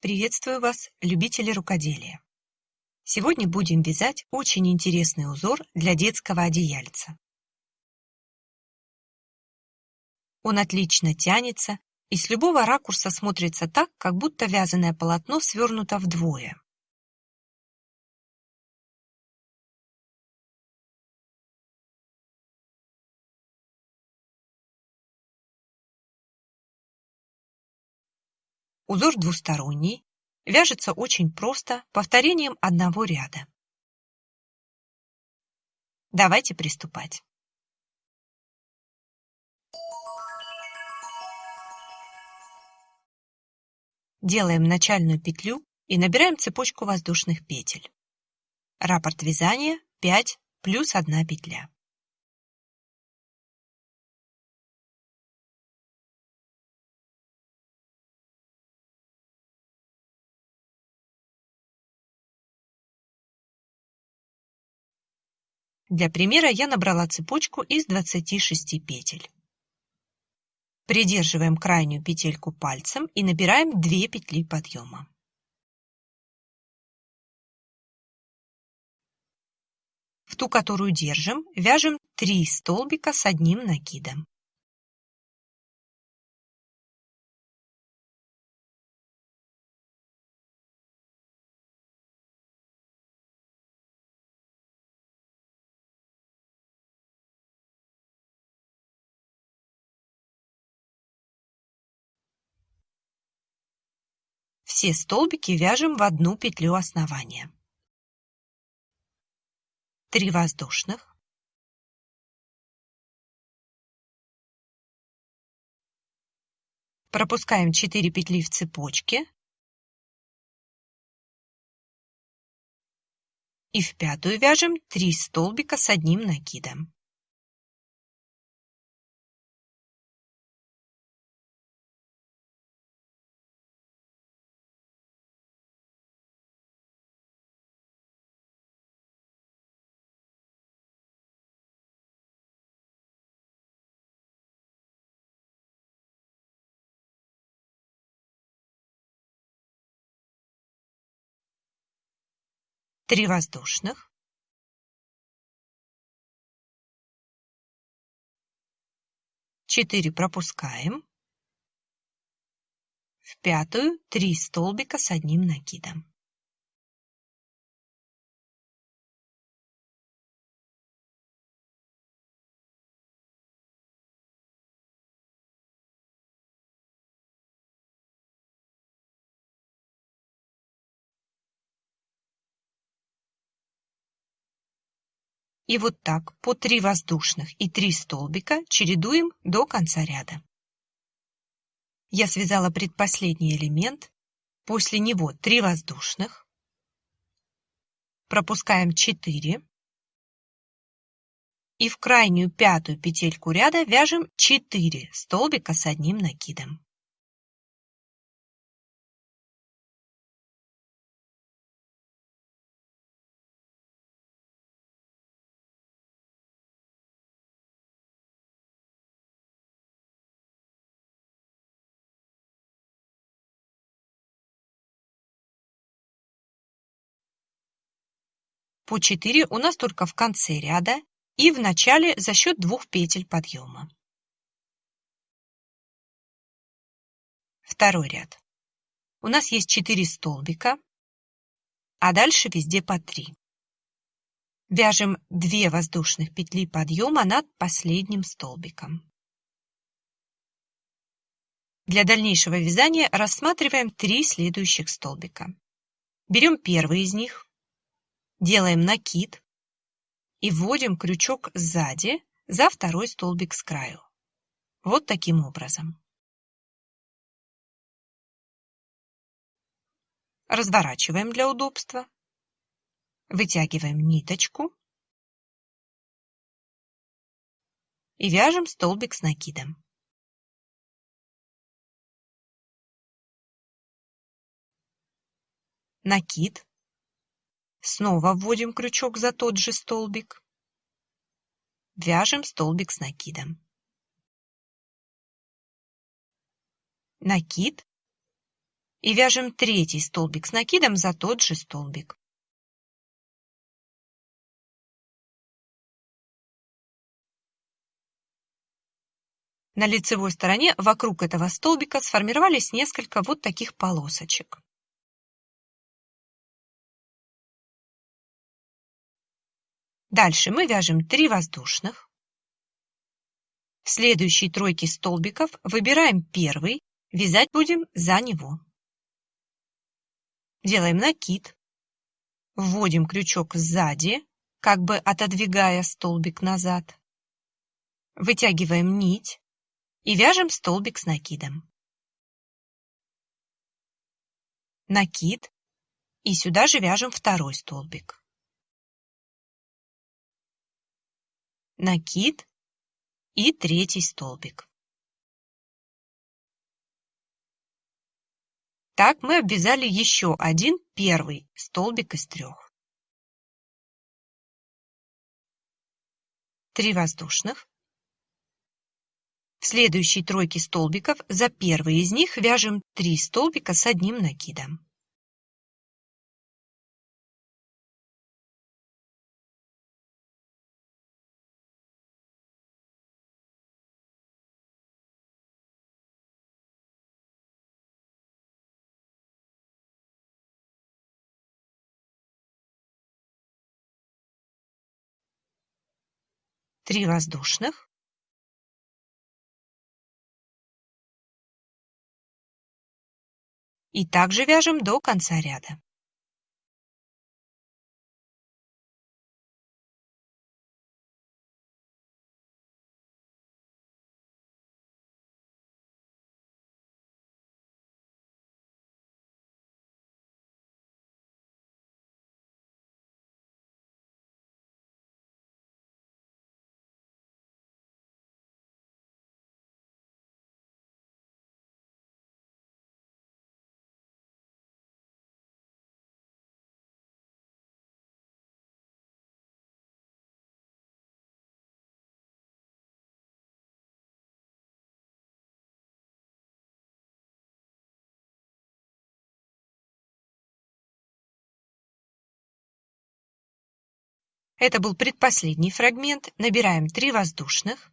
Приветствую вас, любители рукоделия! Сегодня будем вязать очень интересный узор для детского одеяльца. Он отлично тянется и с любого ракурса смотрится так, как будто вязаное полотно свернуто вдвое. Узор двусторонний, вяжется очень просто, повторением одного ряда. Давайте приступать. Делаем начальную петлю и набираем цепочку воздушных петель. Раппорт вязания 5 плюс 1 петля. Для примера я набрала цепочку из 26 петель. Придерживаем крайнюю петельку пальцем и набираем 2 петли подъема. В ту, которую держим, вяжем 3 столбика с одним накидом. Все столбики вяжем в одну петлю основания. 3 воздушных. Пропускаем 4 петли в цепочке. И в пятую вяжем 3 столбика с одним накидом. Три воздушных, четыре пропускаем, в пятую три столбика с одним накидом. И вот так по 3 воздушных и 3 столбика чередуем до конца ряда. Я связала предпоследний элемент, после него 3 воздушных, пропускаем 4 и в крайнюю пятую петельку ряда вяжем 4 столбика с одним накидом. По 4 у нас только в конце ряда и в начале за счет двух петель подъема. Второй ряд. У нас есть 4 столбика, а дальше везде по 3. Вяжем 2 воздушных петли подъема над последним столбиком. Для дальнейшего вязания рассматриваем три следующих столбика. Берем первый из них, делаем накид и вводим крючок сзади за второй столбик с краю. Вот таким образом. Разворачиваем для удобства. Вытягиваем ниточку и вяжем столбик с накидом. Накид Снова вводим крючок за тот же столбик. Вяжем столбик с накидом. Накид. и вяжем третий столбик с накидом за тот же столбик. На лицевой стороне вокруг этого столбика сформировались несколько вот таких полосочек. Дальше мы вяжем 3 воздушных. В следующей тройке столбиков выбираем первый, вязать будем за него. Делаем накид, вводим крючок сзади, как бы отодвигая столбик назад. Вытягиваем нить и вяжем столбик с накидом. Накид и сюда же вяжем второй столбик. Накид и третий столбик. Так мы обвязали еще один первый столбик из трех. Три воздушных. В следующей тройке столбиков за первый из них вяжем 3 столбика с одним накидом. Три воздушных, и также вяжем до конца ряда. Это был предпоследний фрагмент. Набираем 3 воздушных.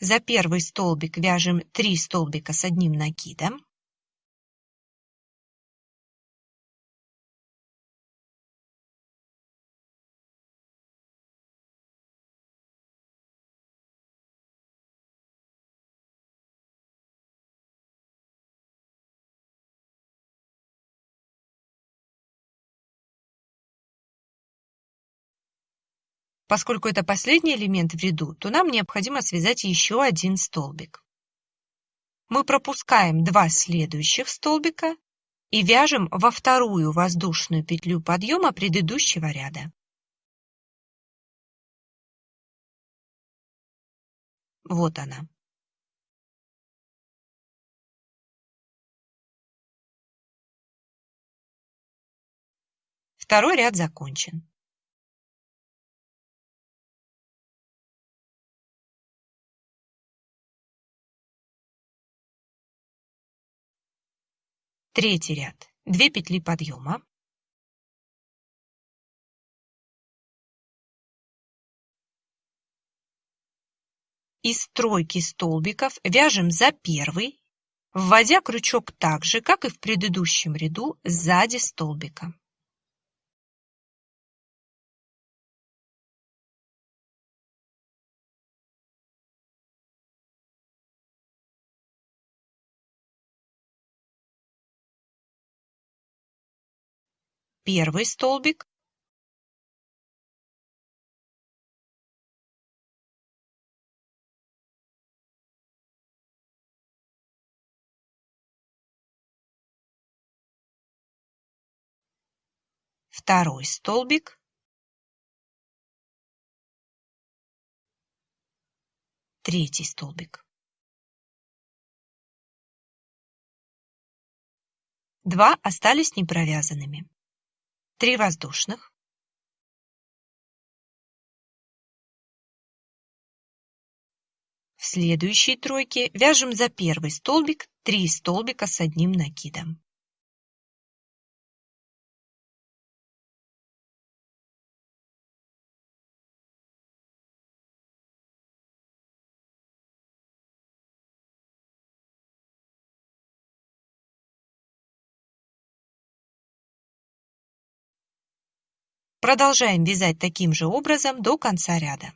За первый столбик вяжем 3 столбика с одним накидом. Поскольку это последний элемент в ряду, то нам необходимо связать еще один столбик. Мы пропускаем два следующих столбика и вяжем во вторую воздушную петлю подъема предыдущего ряда. Вот она. Второй ряд закончен. Третий ряд. 2 петли подъема. Из тройки столбиков вяжем за первый, вводя крючок так же, как и в предыдущем ряду, сзади столбика. Первый столбик. Второй столбик. Третий столбик. Два остались непровязанными. 3 воздушных В следующей тройке вяжем за первый столбик 3 столбика с одним накидом. Продолжаем вязать таким же образом до конца ряда.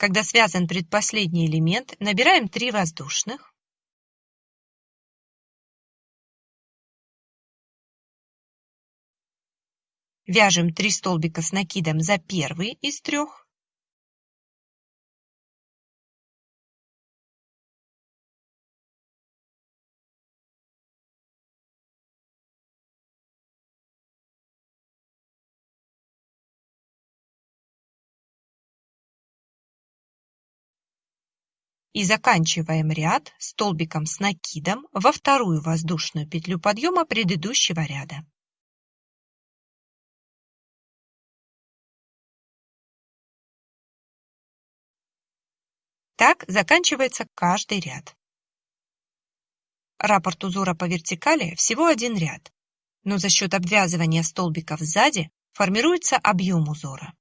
Когда связан предпоследний элемент, набираем 3 воздушных. Вяжем 3 столбика с накидом за первый из трех. И заканчиваем ряд столбиком с накидом во вторую воздушную петлю подъема предыдущего ряда. Так заканчивается каждый ряд. Раппорт узора по вертикали всего один ряд, но за счет обвязывания столбиков сзади формируется объем узора.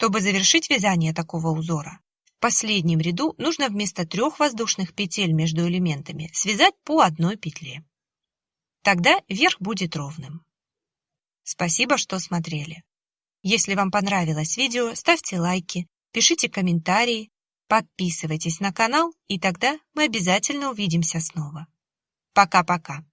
Чтобы завершить вязание такого узора, в последнем ряду нужно вместо трех воздушных петель между элементами связать по одной петле. Тогда верх будет ровным. Спасибо, что смотрели. Если вам понравилось видео, ставьте лайки, пишите комментарии, подписывайтесь на канал, и тогда мы обязательно увидимся снова. Пока-пока.